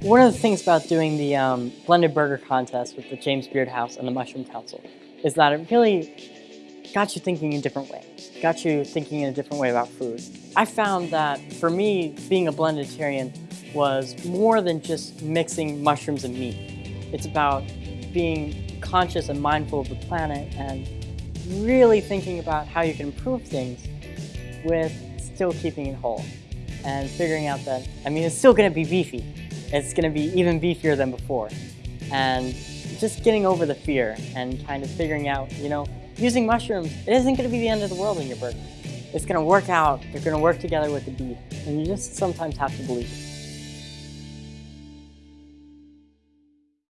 One of the things about doing the um, blended burger contest with the James Beard House and the Mushroom Council is that it really got you thinking in a different way, got you thinking in a different way about food. I found that for me, being a blenditarian was more than just mixing mushrooms and meat. It's about being conscious and mindful of the planet and really thinking about how you can improve things with still keeping it whole and figuring out that, I mean, it's still gonna be beefy. It's gonna be even beefier than before. And just getting over the fear and kind of figuring out, you know, using mushrooms, it isn't gonna be the end of the world in your burger. It's gonna work out, they're gonna work together with the beef, and you just sometimes have to believe it.